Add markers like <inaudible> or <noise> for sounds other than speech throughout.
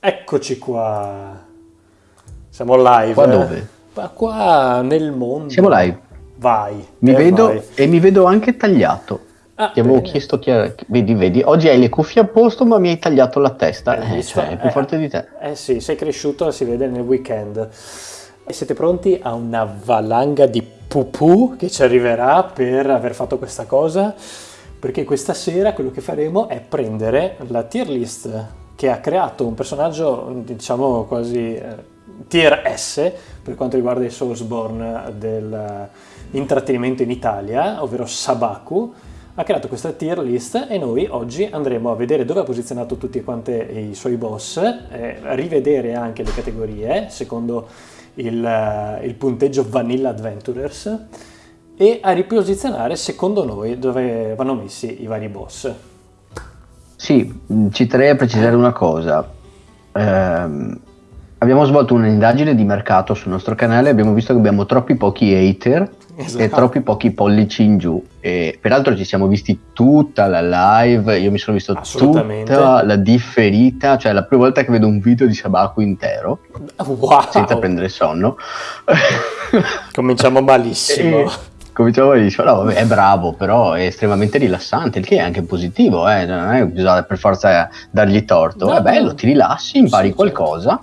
Eccoci qua. Siamo live. Qua dove? Ma qua nel mondo. Siamo live. Vai. Mi eh, vedo vai. e mi vedo anche tagliato. Ah, Ti avevo bene. chiesto chi era. Vedi, vedi, oggi hai le cuffie a posto, ma mi hai tagliato la testa. Eh, cioè, è più Eh, forte di te. Eh sì, sei cresciuto, si vede nel weekend. E siete pronti a una valanga di pupù che ci arriverà per aver fatto questa cosa? Perché questa sera quello che faremo è prendere la tier list che ha creato un personaggio, diciamo quasi eh, tier S per quanto riguarda i Soulsborne dell'intrattenimento in Italia, ovvero Sabaku, ha creato questa tier list e noi oggi andremo a vedere dove ha posizionato tutti quanti i suoi boss, eh, rivedere anche le categorie secondo il, eh, il punteggio Vanilla Adventurers e a riposizionare secondo noi dove vanno messi i vari boss. Sì, mh, ci terrei a precisare una cosa. Ehm, abbiamo svolto un'indagine di mercato sul nostro canale e abbiamo visto che abbiamo troppi pochi hater Esatto. e troppi pochi pollici in giù. E peraltro ci siamo visti tutta la live, io mi sono visto tutta la differita, cioè la prima volta che vedo un video di Sabaku intero, Wow! senza prendere sonno. Cominciamo malissimo. <laughs> E cominciamo a dire, no, vabbè, è bravo, però è estremamente rilassante, il che è anche positivo, eh, non è bisogna per forza dargli torto, No, è bello, ti rilassi, impari Sì, qualcosa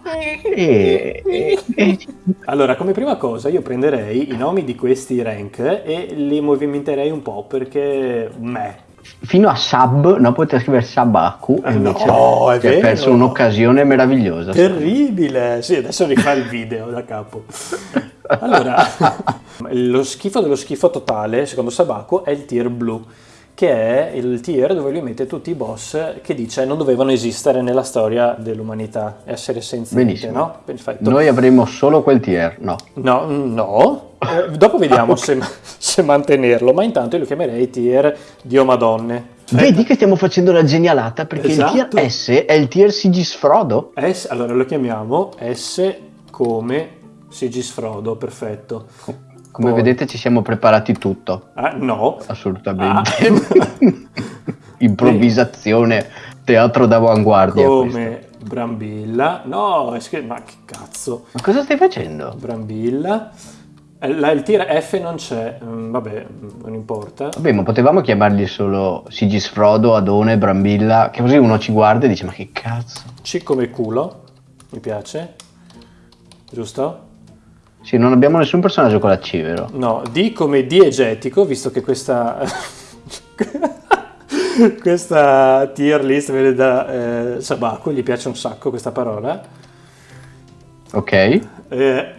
e, e- e- Allora, come prima cosa io prenderei i nomi di questi rank e li movimenterei un po' perché me. Fino a sub, no, poteva scrivere Sabaku e Eh, invece no, è ti hai vero. perso un'occasione meravigliosa. Terribile! Sì, adesso rifà il video da capo. Allora, <laughs> lo schifo dello schifo totale, secondo Sabaku, è il tier blu, che è il tier dove lui mette tutti i boss che dice non dovevano esistere nella storia dell'umanità, essere senzienti, Benissimo. no? Perfetto. Noi avremo solo quel tier, no. No, no. Eh, dopo vediamo se, se mantenerlo, ma intanto io lo chiamerei tier Dio Madonne. Vedi che stiamo facendo la genialata perché Esatto. il tier S è il tier Sigisfrodo. S, allora lo chiamiamo S come Sigisfrodo, perfetto. Come Poi- vedete ci siamo preparati tutto. Ah, no. Assolutamente. Ah. <laughs> Improvvisazione, teatro d'avanguardia. questo. come Brambilla. No, ma che cazzo. Ma cosa stai facendo? Brambilla. Eh, la- il tier F non c'è, Mm, vabbè, non importa. Vabbè, ma potevamo chiamarli solo Sigisfrodo, Adone, Brambilla, che così uno ci guarda e dice ma che cazzo? C come culo, mi piace. Giusto? Sì, non abbiamo nessun personaggio con la C, vero? No, D come diegetico, visto che questa, <laughs> questa tier list viene da eh, Sabaku, gli piace un sacco questa parola. Ok. Eh, eh,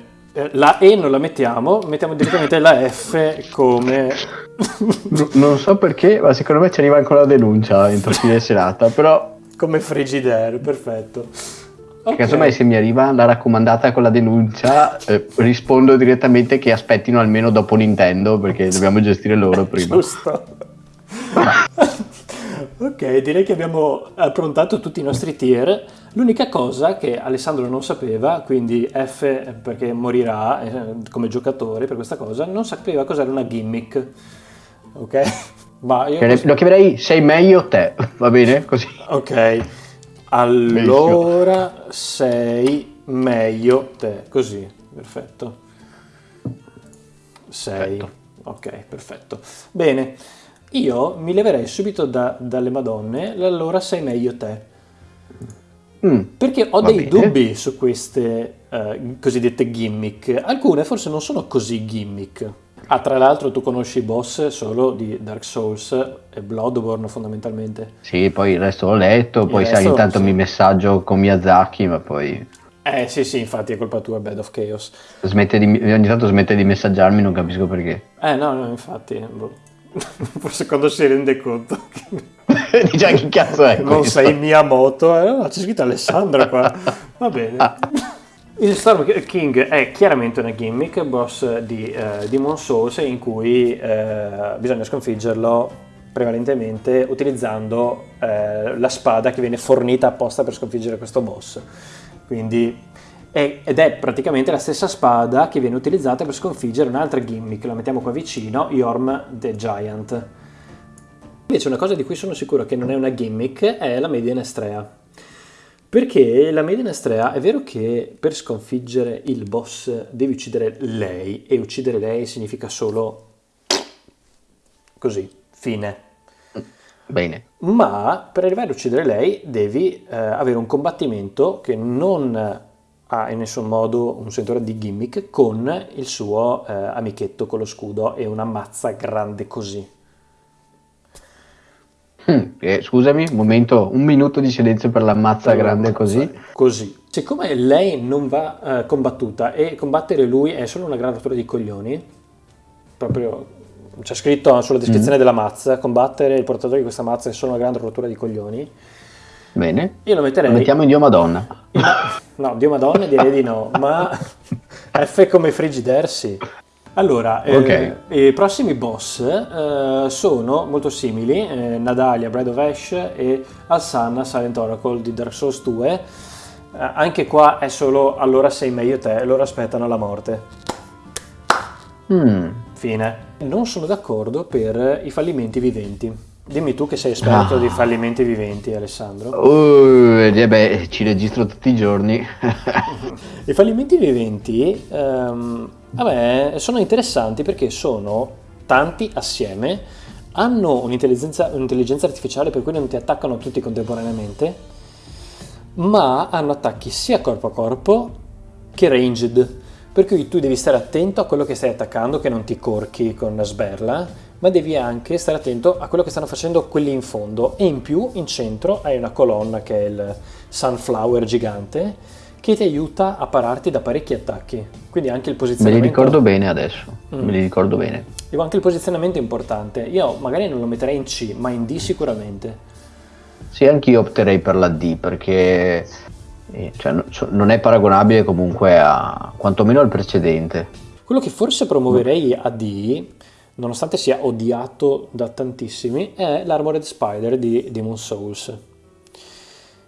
la E non la mettiamo, mettiamo direttamente la F come... <laughs> Non so perché, ma secondo me ci arriva ancora la denuncia entro fine <laughs> serata, però come Frigidaire, perfetto. Ok. casomai se mi arriva la raccomandata con la denuncia, eh, rispondo direttamente che aspettino almeno dopo Nintendo perché <laughs> dobbiamo gestire loro prima. Giusto. <laughs> ok, direi che abbiamo approntato tutti i nostri tier. L'unica cosa che Alessandro non sapeva, quindi F perché morirà eh, come giocatore per questa cosa, non sapeva cos'era una gimmick. Ok? <laughs> Ma io... Lo chiamerei sei meglio te, va bene? Così. Ok, allora sei meglio te, così, perfetto. Sei, Perfetto. ok, perfetto. Bene, io mi leverei subito da- dalle madonne, allora sei meglio te. Mm. Perché ho dei bene. dubbi su queste eh, cosiddette gimmick. Alcune forse non sono così gimmick. Ah, tra l'altro tu conosci i boss solo di Dark Souls e Bloodborne fondamentalmente. Sì, poi il resto l'ho letto, poi sai, ogni tanto sì. mi messaggio con Miyazaki, ma poi Eh sì sì, infatti è colpa tua Bed of Chaos. smette di, ogni tanto smette di messaggiarmi, non capisco perché. Eh no, no, infatti, boh. <laughs> forse quando si rende conto che <laughs> Dice che cazzo è non questo? sei Miyamoto, eh, no, c'è scritto Alessandro qua, <laughs> va bene. Il Storm King è chiaramente una gimmick, boss di eh, Demon Souls, in cui eh, bisogna sconfiggerlo prevalentemente utilizzando eh, la spada che viene fornita apposta per sconfiggere questo boss. Quindi è- ed è praticamente la stessa spada che viene utilizzata per sconfiggere un'altra gimmick, la mettiamo qua vicino, Yorm the Giant. Invece una cosa di cui sono sicuro che non è una gimmick è la Median Estrea. Perché la Maiden Astrea è vero che per sconfiggere il boss devi uccidere lei e uccidere lei significa solo così, fine. Bene. Ma per arrivare ad uccidere lei devi eh, avere un combattimento che non ha in nessun modo un sentore di gimmick con il suo eh, amichetto con lo scudo e una mazza grande così. Mm, eh, scusami, un momento, un minuto di silenzio per la mazza la grande così. Così. Siccome lei non va eh, combattuta e combattere lui è solo una gran rottura di coglioni, proprio c'è scritto sulla descrizione della mazza, combattere il portatore di questa mazza è solo una grande rottura di coglioni, Bene. io lo metterei... Lo mettiamo in Dio Madonna. No, Dio Madonna direi di no, ma <laughs> F come Frigidaire Allora, eh, Ok. i prossimi boss eh, sono molto simili, eh, Nadalia, Bride of Ash e Alsanna, Silent Oracle di Dark Souls 2. Eh, anche qua è solo allora sei meglio te, loro aspettano la morte. Mm, Fine. Non sono d'accordo per i fallimenti viventi. Dimmi tu che sei esperto Ah. di fallimenti viventi, Alessandro. Uh, eh, beh, ci registro tutti i giorni. <laughs> I fallimenti viventi ehm, me sono interessanti perché sono tanti assieme, hanno un'intelligenza, un'intelligenza artificiale per cui non ti attaccano tutti contemporaneamente, ma hanno attacchi sia corpo a corpo che ranged, per cui tu devi stare attento a quello che stai attaccando, che non ti corchi con la sberla, ma devi anche stare attento a quello che stanno facendo quelli in fondo e in più in centro hai una colonna che è il sunflower gigante che ti aiuta a pararti da parecchi attacchi. Quindi anche il Me li posizionamento ricordo bene adesso. Mm. Me li ricordo bene. Dico, anche il posizionamento è importante. Io magari non lo metterei in C, ma in D sicuramente. Sì, anch'io opterei per la D perché cioè, non è paragonabile comunque a quantomeno al precedente. Quello che forse promuoverei a D, nonostante sia odiato da tantissimi, è l'Armored Spider di Demon Souls.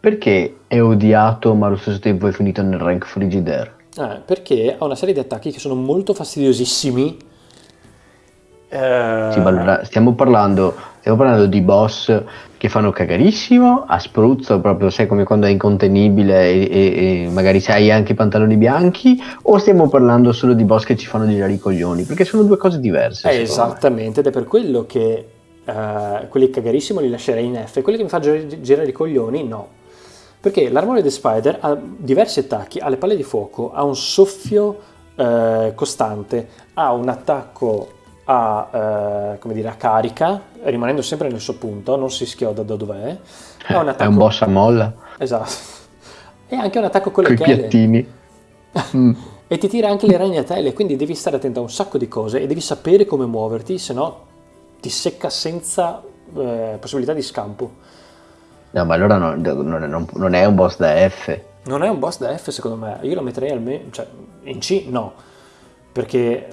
Perché è odiato ma allo stesso tempo è finito nel rank Frigidaire? Eh, perché ha una serie di attacchi che sono molto fastidiosissimi. Eh, Sì, ma allora stiamo parlando, stiamo parlando di boss che fanno cagarissimo, a spruzzo, proprio sai come quando è incontenibile e, e- e magari sai anche i pantaloni bianchi, o stiamo parlando solo di boss che ci fanno girare i coglioni? Perché sono due cose diverse. Eh, secondo me. esattamente, ed è per quello che eh, quelli cagarissimo li lascerei in F, quelli che mi fanno gi- girare i coglioni no. Perché l'Armored Spider ha diversi attacchi, ha le palle di fuoco, ha un soffio eh, costante, ha un attacco a, eh, come dire, a carica, rimanendo sempre nel suo punto, non si schioda da dov'è. Ha un È attacco... un boss a molla, Esatto. E anche un attacco con le con i chele. piattini. <laughs> Mm. E ti tira anche le ragnatele, quindi devi stare attento a un sacco di cose e devi sapere come muoverti, se no ti secca senza eh, possibilità di scampo. No, ma allora non, non- non- non è un boss da F. Non è un boss da F secondo me, io lo metterei almeno, cioè in C no, perché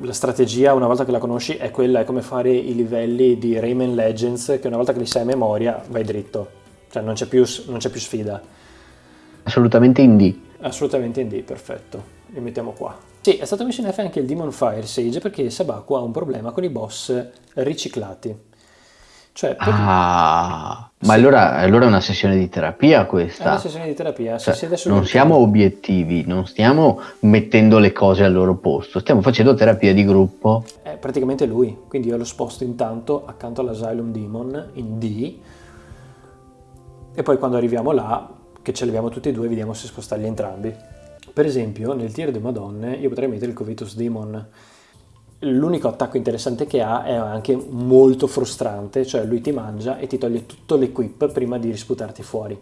la strategia una volta che la conosci è quella, è come fare i livelli di Rayman Legends che una volta che li sai a memoria vai dritto, cioè non c'è più, non c'è più sfida. Assolutamente in D. Assolutamente in D, perfetto. Li mettiamo qua. Sì, è stato messo in F anche il Demon Fire Sage perché Sabaku ha un problema con i boss riciclati. Cioè, per- Ah, ma Sì. allora, allora è una sessione di terapia è una questa. sessione di terapia. Si Cioè, sul non siamo obiettivi, non stiamo mettendo le cose al loro posto, stiamo facendo terapia di gruppo. È praticamente lui, quindi io lo sposto intanto accanto all'Asylum Demon in D e poi quando arriviamo là, che ce li abbiamo tutti e due, vediamo se spostarli entrambi. Per esempio, nel tier di Madonne io potrei mettere il Covitus Demon. L'unico attacco interessante che ha è anche molto frustrante, cioè lui ti mangia e ti toglie tutto l'equip prima di risputarti fuori.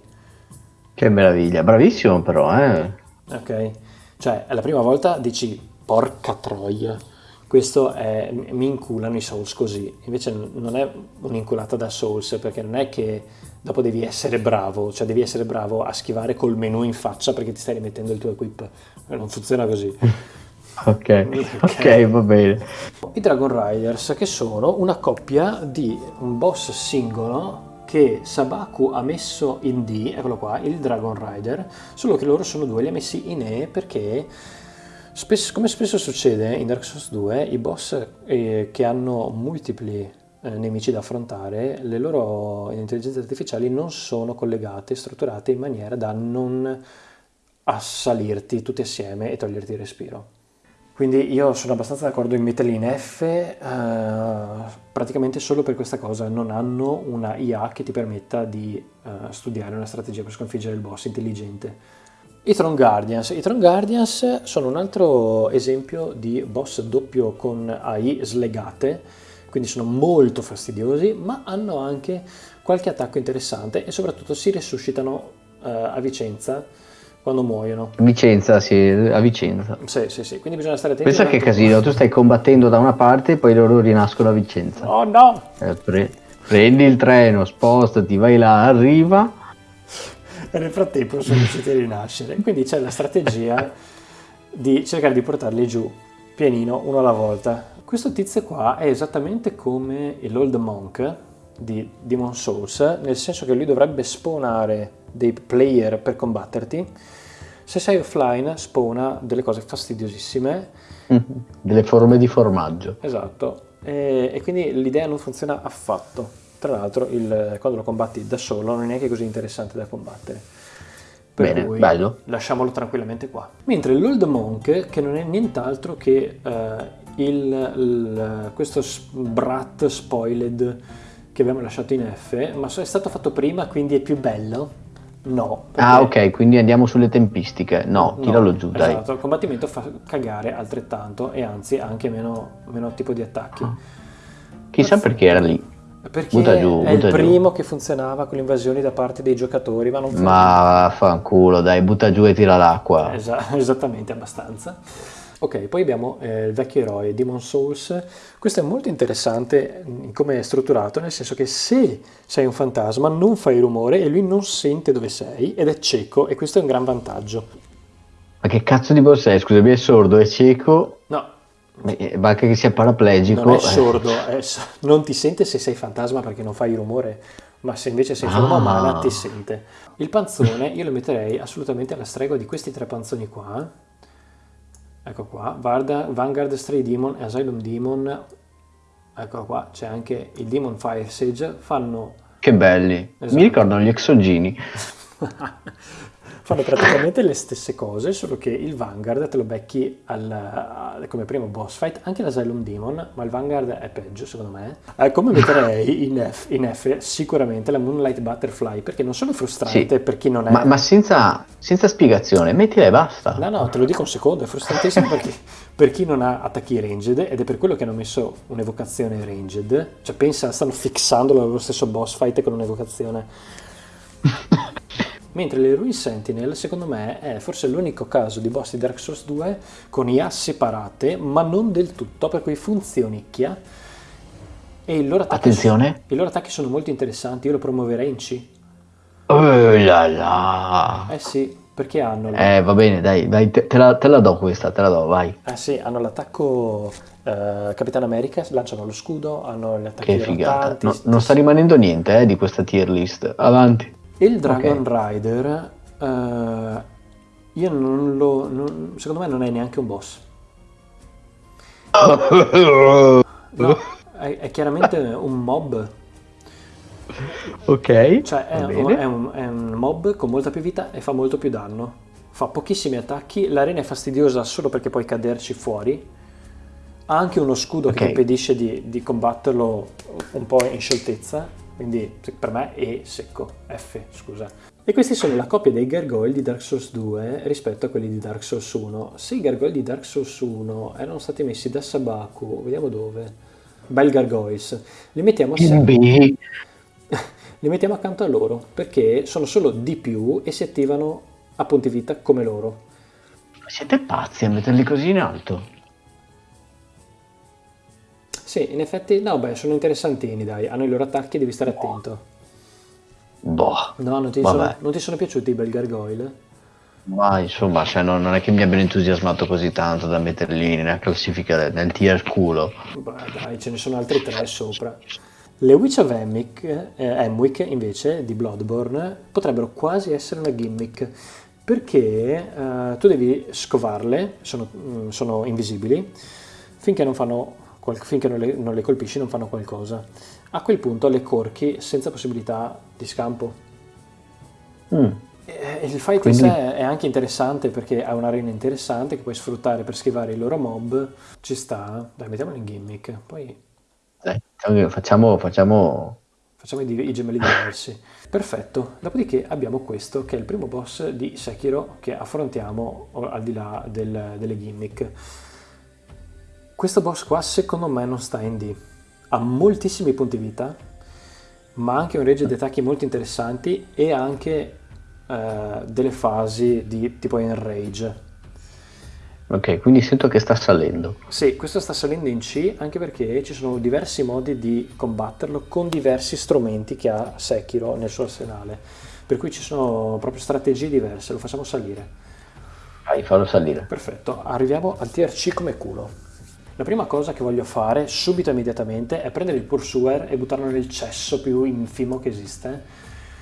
Che meraviglia, bravissimo però, eh. Ok? Cioè, è la prima volta dici, porca troia, questo è, mi inculano i Souls così. Invece non è un'inculata da Souls, perché non è che dopo devi essere bravo, cioè devi essere bravo a schivare col menu in faccia perché ti stai rimettendo il tuo equip. Non funziona così. <laughs> Ok, ok, va bene. I Dragon Riders, che sono una coppia di un boss singolo che Sabaku ha messo in D, eccolo qua, il Dragon Rider, solo che loro sono due, li ha messi in E perché, spesso- come spesso succede in Dark Souls 2, i boss eh, che hanno multipli eh, nemici da affrontare, le loro intelligenze artificiali non sono collegate, strutturate in maniera da non assalirti tutti assieme e toglierti il respiro. Quindi io sono abbastanza d'accordo in metterli in F, eh, praticamente solo per questa cosa, non hanno una IA che ti permetta di eh, studiare una strategia per sconfiggere il boss intelligente. I Tron Guardians. I Tron Guardians sono un altro esempio di boss doppio con AI slegate, quindi sono molto fastidiosi, ma hanno anche qualche attacco interessante e soprattutto si resuscitano eh, a Vicenza quando muoiono. Vicenza, sì, a Vicenza. Sì, sì, sì, quindi bisogna stare attenti. Pensa che casino, tu stai combattendo da una parte e poi loro rinascono a Vicenza. Oh no! Eh, pre- prendi il treno, spostati, vai là, arriva. E nel frattempo sono riusciti a rinascere. Quindi c'è la strategia di cercare di portarli giù, pianino, uno alla volta. Questo tizio qua è esattamente come l'Old Monk di Demon Souls, nel senso che lui dovrebbe spawnare dei player per combatterti. Se sei offline spawna delle cose fastidiosissime. <laughs> Delle forme di formaggio. Esatto. E, e quindi l'idea non funziona affatto. Tra l'altro il, quando lo combatti da solo non è neanche così interessante da combattere. Per Bene, cui bello. lasciamolo tranquillamente qua. Mentre l'Old Monk, che non è nient'altro che uh, il, il, questo brat spoiled che abbiamo lasciato in F, ma è stato fatto prima, quindi è più bello. No. Ah, ok, quindi andiamo sulle tempistiche. No, no, tiralo giù, dai. Esatto, il combattimento fa cagare altrettanto e anzi anche meno, meno tipo di attacchi. Chissà perché era lì. Perché Butta giù, è butta il giù. primo che funzionava con le invasioni da parte dei giocatori, ma non Ma fanculo, dai, butta giù e tira l'acqua. Esa- <laughs> esattamente, abbastanza. Ok, poi abbiamo eh, il vecchio eroe Demon Souls. Questo è molto interessante in come è strutturato, nel senso che se sei un fantasma non fai rumore e lui non sente dove sei ed è cieco e questo è un gran vantaggio. Ma che cazzo di boss è? Scusami, è sordo, è cieco, No, eh, ma anche che sia paraplegico. non è eh. sordo, è s- non ti sente se sei fantasma perché non fai rumore, ma se invece sei in forma Ah. umana ti sente. Il panzone io lo metterei assolutamente alla stregua di questi tre panzoni qua. Ecco qua, Vanguard Stray Demon e Asylum Demon. Ecco qua, c'è anche il Demon Fire Sage. Fanno, Che belli. Esatto. Mi ricordano gli exogini. <laughs> fanno praticamente le stesse cose, solo che il Vanguard te lo becchi al- come primo boss fight, anche l'Asylum Demon, ma il Vanguard è peggio secondo me. Eh, come metterei in F, in F sicuramente la Moonlight Butterfly, perché non solo è frustrante Sì. per chi non è... Ma, ma senza, senza spiegazione, mettila e basta. No, no, te lo dico un secondo, è frustrantissimo perché per chi non ha attacchi ranged ed è per quello che hanno messo un'evocazione ranged, cioè pensa, stanno fissandolo allo stesso boss fight con un'evocazione. <laughs> Mentre le Ruin Sentinel, secondo me, è forse l'unico caso di boss di Dark Souls 2 con IA separate, ma non del tutto, per cui funzionicchia. E i loro attacchi, Attenzione. i loro attacchi sono molto interessanti, io lo promuoverei in C. Oh là là. Eh sì, perché hanno... Eh, va bene, dai, dai te, te la, te la do questa, te la do, vai. Ah sì, hanno l'attacco eh, Capitan America, lanciano lo scudo, hanno gli attacchi Che figata. No- non sta rimanendo niente eh, di questa tier list. Avanti. Il Dragon Ok. Rider, eh, io non lo... non- secondo me non è neanche un boss. No, è, è chiaramente un mob, ok. cioè è, è un- è un mob con molta più vita e fa molto più danno. Fa pochissimi attacchi, l'arena è fastidiosa solo perché puoi caderci fuori. Ha anche uno scudo che Ok. ti impedisce di, di combatterlo un po' in scioltezza, quindi per me è secco, F, scusa. E questi sono la coppia dei gargoyle di Dark Souls 2 rispetto a quelli di Dark Souls 1. Se i gargoyle di Dark Souls 1 erano stati messi da Sabaku, vediamo dove, Bel Gargoyles, li mettiamo assieme. <laughs> Li mettiamo accanto a loro perché sono solo di più e si attivano a punti vita come loro. Siete pazzi a metterli così in alto? Sì, in effetti, no, beh, sono interessantini, dai, hanno i loro attacchi, devi stare attento. Boh. No, non ti, sono, non ti sono piaciuti i bel gargoyle? Ma insomma, cioè, non, non è che mi abbiano entusiasmato così tanto da metterli nella classifica nel tier culo. Beh, dai, ce ne sono altri tre sopra. Le Witch of Emwick, eh, Emwick, invece, di Bloodborne, potrebbero quasi essere una gimmick, perché eh, tu devi scovarle, sono, mm, sono invisibili, finché non fanno finché non le, non le colpisci non fanno qualcosa. A quel punto le corchi senza possibilità di scampo. Mm. E il fight Quindi- in sé è anche interessante perché ha un'arena interessante che puoi sfruttare per schivare i loro mob. Ci sta. Dai, mettiamolo in gimmick. Poi Dai, facciamo, facciamo facciamo i, i gemelli diversi. Perfetto. Dopodiché abbiamo questo che è il primo boss di Sekiro che affrontiamo al di là del- delle gimmick. Questo boss qua secondo me non sta in D. Ha moltissimi punti vita, ma anche un range di attacchi molto interessanti e anche eh, delle fasi di tipo enrage. Ok, quindi sento che sta salendo. Sì, questo sta salendo in C anche perché ci sono diversi modi di combatterlo con diversi strumenti che ha Sekiro nel suo arsenale. Per cui ci sono proprio strategie diverse, lo facciamo salire. Vai, fallo salire. Perfetto, arriviamo al tier C come culo. La prima cosa che voglio fare subito immediatamente è prendere il Pursuer e buttarlo nel cesso più infimo che esiste.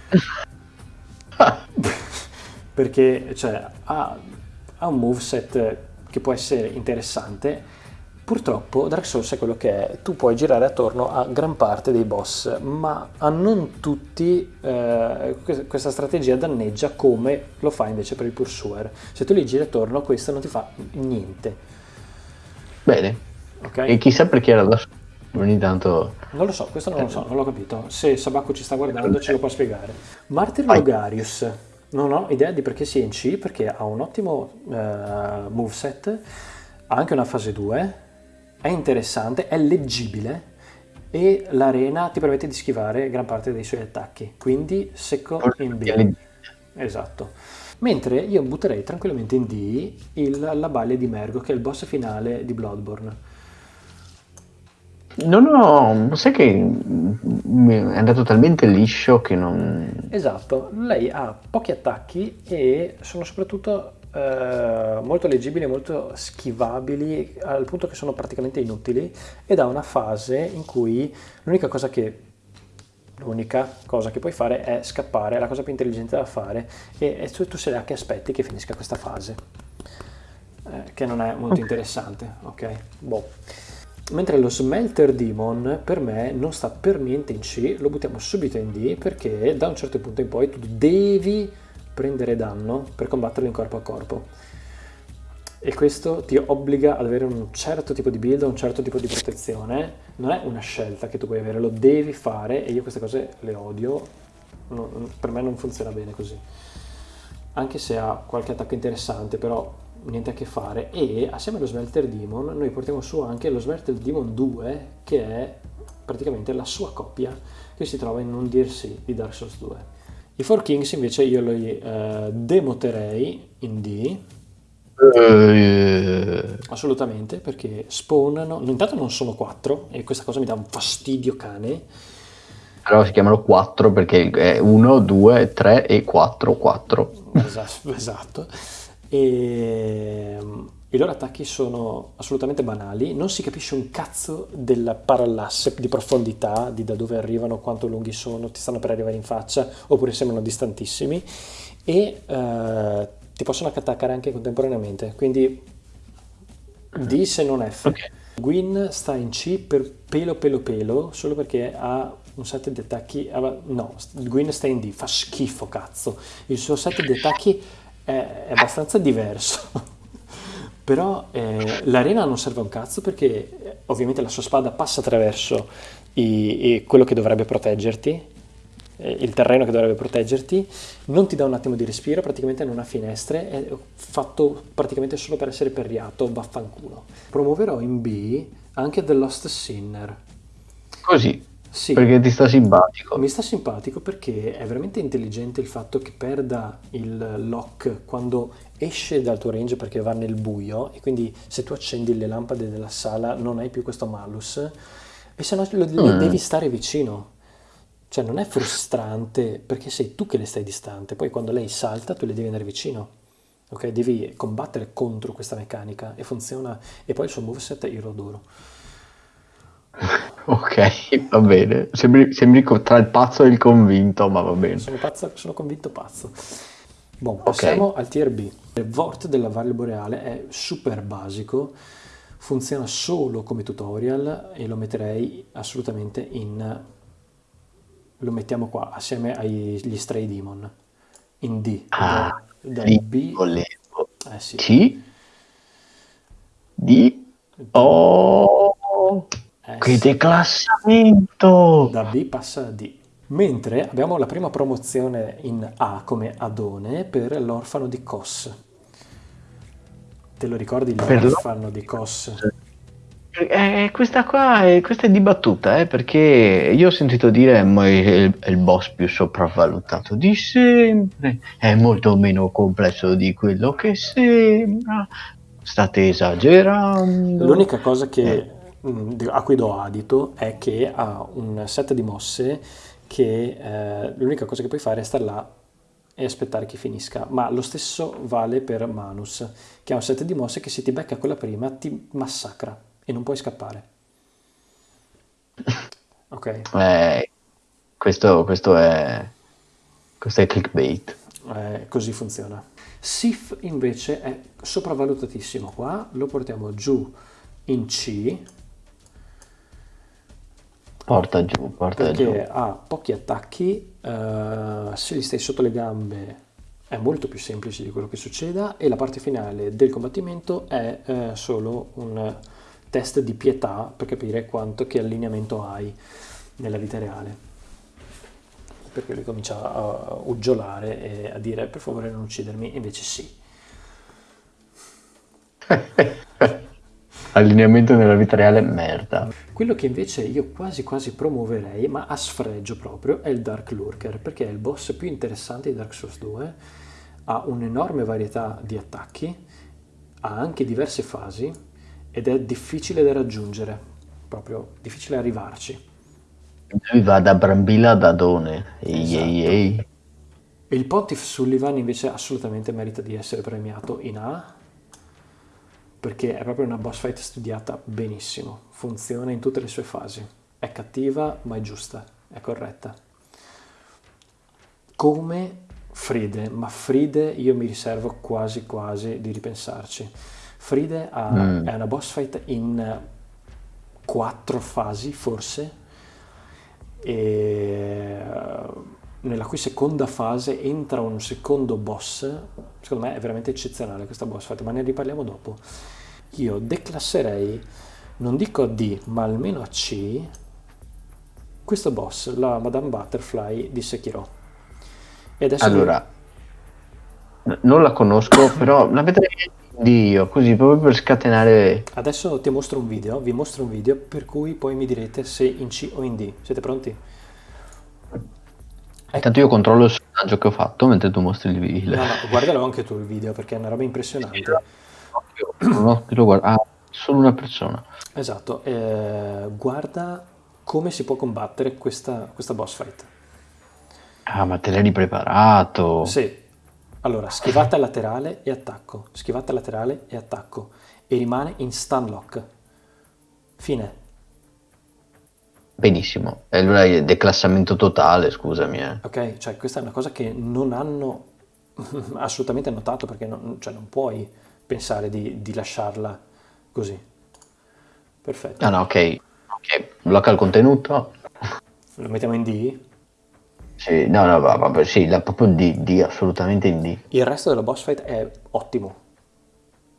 <laughs> Perché cioè, ha, ha un moveset che può essere interessante. Purtroppo Dark Souls è quello che è, tu puoi girare attorno a gran parte dei boss, ma a non tutti eh, que- questa strategia danneggia come lo fa invece per il Pursuer. Se tu li giri attorno questo non ti fa niente, Bene. Ok? E chissà perché era da solo. Ogni tanto... Non lo so, questo non lo so, non l'ho capito. Se Sabaku ci sta guardando ce lo può spiegare. Martyr. Logarius, non ho idea di perché sia in C, perché ha un ottimo eh, moveset, ha anche una fase 2, è interessante, è leggibile e l'arena ti permette di schivare gran parte dei suoi attacchi, quindi secco in B. Esatto. Mentre io butterei tranquillamente in D il- la balia di Mergo, che è il boss finale di Bloodborne. Non ho... Sai che è andato talmente liscio che non... Esatto, lei ha pochi attacchi e sono soprattutto eh, molto leggibili, molto schivabili, al punto che sono praticamente inutili ed ha una fase in cui l'unica cosa che l'unica cosa che puoi fare è scappare, è la cosa più intelligente da fare e, e tu, tu sei là che aspetti che finisca questa fase, eh, che non è molto interessante, ok? Boh. Mentre lo Smelter Demon per me non sta per niente in C, lo buttiamo subito in D perché da un certo punto in poi tu devi prendere danno per combatterlo in corpo a corpo. E questo ti obbliga ad avere un certo tipo di build, un certo tipo di protezione. Non è una scelta che tu puoi avere, lo devi fare e io queste cose le odio. Non- per me non funziona bene così. Anche se ha qualche attacco interessante, però niente a che fare. E assieme allo Smelter Demon noi portiamo su anche lo Smelter Demon 2, che è praticamente la sua coppia, che si trova in un DLC di Dark Souls 2. I Four Kings invece io li eh, demoterei in D, Eh, assolutamente, perché spawnano, intanto non sono quattro e questa cosa mi dà un fastidio cane. però si chiamano 4 perché è 1, 2, 3 e 4, 4. Esatto, <laughs> esatto. E mm, i loro attacchi sono assolutamente banali, non si capisce un cazzo del parallasse di profondità, di da dove arrivano, quanto lunghi sono, ti stanno per arrivare in faccia oppure sembrano distantissimi e eh, ti possono attaccare anche contemporaneamente, quindi D se non F. Ok. Gwyn sta in C per pelo pelo pelo, solo perché ha un set di attacchi... ah, No, Gwyn sta in D, fa schifo cazzo. Il suo set di attacchi è, è abbastanza diverso. <laughs> Però eh, l'arena non serve un cazzo perché eh, ovviamente la sua spada passa attraverso i- i- quello che dovrebbe proteggerti, eh, il terreno che dovrebbe proteggerti, non ti dà un attimo di respiro, praticamente non ha finestre, è fatto praticamente solo per essere perriato, vaffanculo. Promuoverò in B anche The Lost Sinner. Così, Sì, perché ti sta simpatico. mi sta simpatico perché è veramente intelligente il fatto che perda il lock quando esce dal tuo range perché va nel buio e quindi se tu accendi le lampade della sala non hai più questo malus e se no lo- le Mm. devi stare vicino. Cioè non è frustrante perché sei tu che le stai distante, poi quando lei salta tu le devi andare vicino. Ok, devi combattere contro questa meccanica e funziona e poi il suo moveset io lo adoro. <laughs> Ok, va bene. Sembri, sembri tra il pazzo e il convinto, ma va bene. Sono pazzo, sono convinto pazzo. Bon, passiamo al tier B. Il Vort della Valle Boreale è super basico, funziona solo come tutorial e lo metterei assolutamente in... lo mettiamo qua assieme agli Stray Demon, in D. Ah, da lì B, volevo. eh sì, C, D, O. eh Che declassamento! Da B passa a D. Mentre abbiamo la prima promozione in A come Adone per l'orfano di Kos. Te lo ricordi l'orfano di Kos? Eh, questa qua è, questa è dibattuta, eh, perché io ho sentito dire ma è il, è il boss più sopravvalutato di sempre, è molto meno complesso di quello che sembra, state esagerando. L'unica cosa che, Eh, a cui do adito è che ha un set di mosse che eh, l'unica cosa che puoi fare è stare là e aspettare che finisca, ma lo stesso vale per Manus, che ha un set di mosse che se ti becca quella prima ti massacra e non puoi scappare. <laughs> Ok, eh, questo, questo è, questo è clickbait. eh, così funziona. Sif invece è sopravvalutatissimo qua, lo portiamo giù in C Porta giù, porta giù. perché ha pochi attacchi, eh, se gli stai sotto le gambe è molto più semplice di quello che succeda e la parte finale del combattimento è eh, solo un test di pietà per capire quanto che allineamento hai nella vita reale. Perché lui comincia a uggiolare e a dire per favore non uccidermi, invece sì. <laughs> Allineamento nella vita reale, merda. Quello che invece io quasi quasi promuoverei, ma a sfregio proprio, è il Dark Lurker, perché è il boss più interessante di Dark Souls 2, ha un'enorme varietà di attacchi, ha anche diverse fasi ed è difficile da raggiungere, proprio difficile arrivarci. Lui va da Brambilla ad Adone. Ehi, Esatto. ehi, ehi. Il Pontiff Sullivan invece assolutamente merita di essere premiato in A, perché è proprio una boss fight studiata benissimo, funziona in tutte le sue fasi, è cattiva ma è giusta, è corretta. Come Fride, ma Fride io mi riservo quasi quasi di ripensarci. Fride ha- Mm. è una boss fight in quattro fasi forse, e nella cui seconda fase entra un secondo boss, secondo me è veramente eccezionale questa boss fight, ma ne riparliamo dopo. Io declasserei, non dico a D, ma almeno a C, questo boss, la Madame Butterfly di Sekiro. E adesso Allora, n- non la conosco, <coughs> però la vedrei di io, così proprio per scatenare. adesso ti mostro un video, vi mostro un video per cui poi mi direte se in C o in D. Siete pronti? Intanto io controllo il sondaggio che ho fatto mentre tu mostri il video. No, no, guardalo anche tu il video perché è una roba impressionante. No, io lo guardo. Ah, solo una persona. Esatto, eh, guarda come si può combattere questa, questa boss fight. Ah, ma te l'hai preparato. Sì, allora schivata laterale e attacco, schivata laterale e attacco e rimane in stun lock. Fine. Benissimo. E allora è declassamento totale, scusami. Eh. Ok, cioè questa è una cosa che non hanno <laughs> assolutamente notato perché non, cioè, non puoi pensare di, di lasciarla così. Perfetto. Ah, no, ok. Ok, blocca il contenuto. Lo mettiamo in D. Sì, no, no, va- vabbè, sì, la, proprio in D, D, assolutamente in D. Il resto della boss fight è ottimo.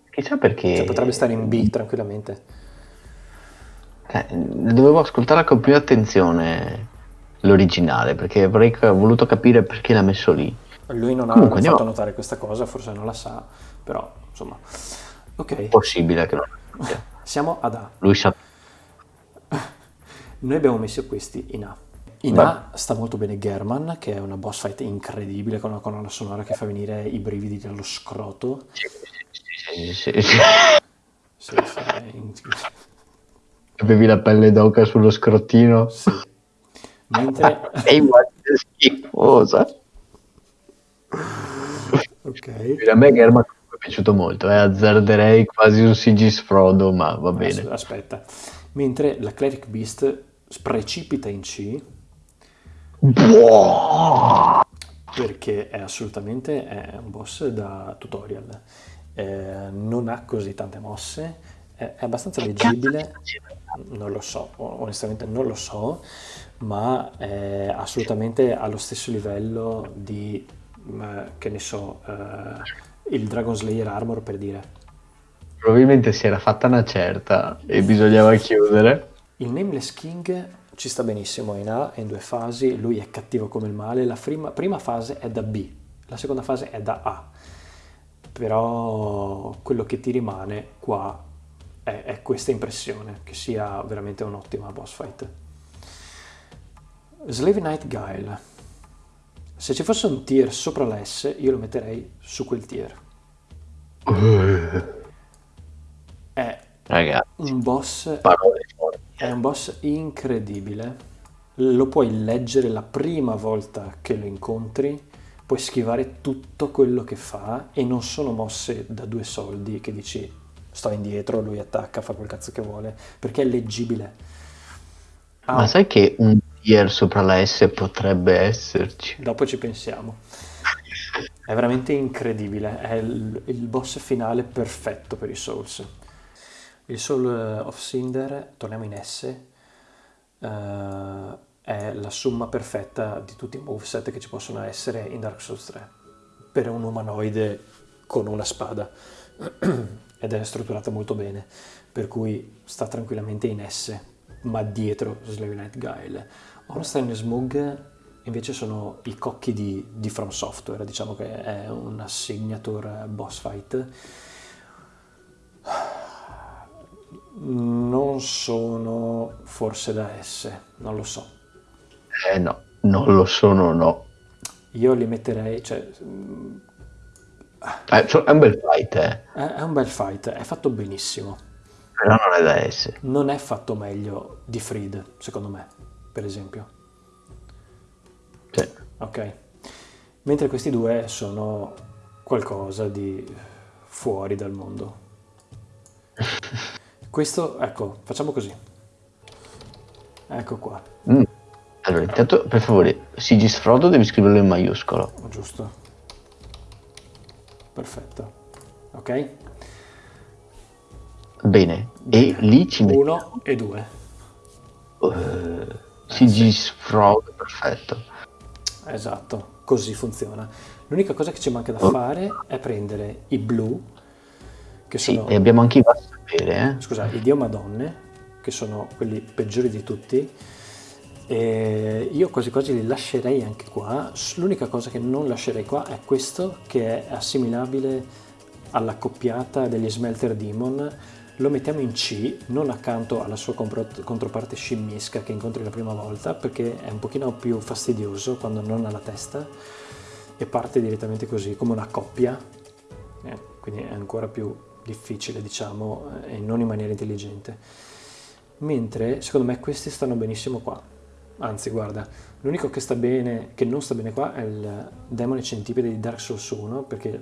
Chissà perché. Cioè, potrebbe stare in B tranquillamente. Eh, dovevo ascoltare con più attenzione l'originale, perché avrei voluto capire perché l'ha messo lì. Lui non ha Comunque, andiamo- fatto notare questa cosa, forse non la sa, però insomma. Ok, Possibile che non <laughs> siamo ad A. Lui sa. Noi abbiamo messo questi in A. In Beh. A sta molto bene German, che è una boss fight incredibile con una colonna sonora che fa venire i brividi dallo scroto. Sì, sì, sì, sì. Sì, sì, è in- Avevi la pelle d'oca sullo scrottino. sì. Mentre... Ehi, guarda che schifosa. Ok. A me Germa è piaciuto molto, eh. azzarderei quasi un Sigisfrodo, ma va bene. As- Aspetta. Mentre la Cleric Beast precipita in C Buono! perché è assolutamente è un boss da tutorial. Eh, non ha così tante mosse, è, è abbastanza leggibile, non lo so, onestamente non lo so, ma è assolutamente allo stesso livello di, eh, che ne so, eh, il Dragon Slayer Armor per dire. Probabilmente si era fatta una certa e bisognava chiudere. Il Nameless King ci sta benissimo in A, è in due fasi, lui è cattivo come il male, la prima, prima fase è da B, la seconda fase è da A, però quello che ti rimane qua è, è questa impressione, che sia veramente un'ottima boss fight. Slave Night Guile. Se ci fosse un tier sopra la S, io lo metterei su quel tier. È Ragazzi, un boss è un boss incredibile. Lo puoi leggere la prima volta che lo incontri, puoi schivare tutto quello che fa e non sono mosse da due soldi che dici sto indietro, lui attacca, fa quel cazzo che vuole, perché è leggibile. Ha Ma sai che un tier sopra la S potrebbe esserci? Dopo ci pensiamo. È veramente incredibile, è il, il boss finale perfetto per i Souls. Il Soul eh, of Cinder, torniamo in S, eh, è la somma perfetta di tutti i moveset che ci possono essere in Dark Souls 3 per un umanoide con una spada <clears throat> ed è strutturata molto bene, per cui sta tranquillamente in S, ma dietro Slave Night Guile. Ornstein e Smug invece sono i cocchi di, di From Software, diciamo che è una signature boss fight. Non sono forse da S, non lo so. Eh no, non lo sono, no. Io li metterei, cioè, è un bel fight, eh. è un bel fight, è fatto benissimo. Però non è da S. Non è fatto meglio di Freed, secondo me, per esempio. Sì. Ok. Mentre questi due sono qualcosa di fuori dal mondo. <laughs> Questo, ecco, facciamo così. Ecco qua, Mm. Allora, intanto, per favore, Sigis Frodo devi scriverlo in maiuscolo. giusto. Perfetto. Ok? Bene. E lì ci metti Uno e due. Sigis Frodo, perfetto. Esatto, così funziona. L'unica cosa che ci manca da Oh. fare è prendere i blu, che Sì, sono... e abbiamo anche i sapere, eh. scusa, i Dio Madonne, che sono quelli peggiori di tutti, e io quasi quasi li lascerei anche qua. L'unica cosa che non lascerei qua è questo, che è assimilabile alla coppiata degli Smelter Demon. Lo mettiamo in C, non accanto alla sua controparte scimmisca che incontri la prima volta, perché è un pochino più fastidioso quando non ha la testa e parte direttamente così, come una coppia, eh, quindi è ancora più difficile, diciamo, eh, e non in maniera intelligente. Mentre secondo me questi stanno benissimo qua. Anzi, guarda, l'unico che sta bene, che non sta bene qua è il demone centipede di Dark Souls 1, perché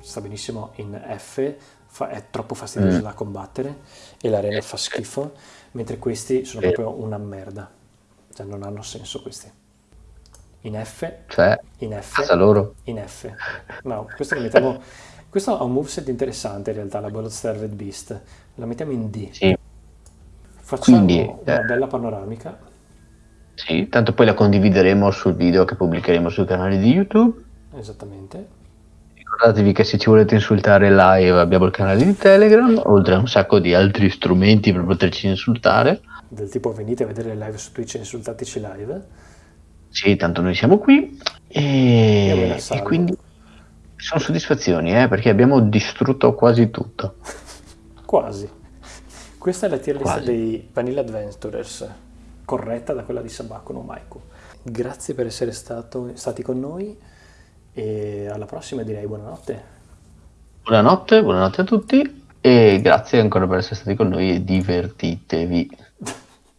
sta benissimo in F, fa- è troppo fastidioso Mm. da combattere e l'arena fa schifo, mentre questi sono proprio una merda. Cioè non hanno senso questi. In F, Cioè, in F, casa loro. in F. No, questo lo mettiamo. Questo ha un moveset interessante in realtà, la Blood-Starved Beast. La mettiamo in D. Sì, Facciamo Quindi, una eh, bella panoramica. Sì, tanto poi la condivideremo sul video che pubblicheremo sul canale di YouTube. Esattamente. Ricordatevi che se ci volete insultare live abbiamo il canale di Telegram, oltre a un sacco di altri strumenti per poterci insultare. Del tipo venite a vedere le live su Twitch e insultateci live. Sì, tanto noi siamo qui e, e quindi sono soddisfazioni, eh, perché abbiamo distrutto quasi tutto. <laughs> Quasi. Questa è la tier list dei Vanilla Adventurers, corretta da quella di Sabako no Maiko. Grazie per essere stato- stati con noi e alla prossima direi buonanotte. Buonanotte, buonanotte a tutti e grazie ancora per essere stati con noi e divertitevi.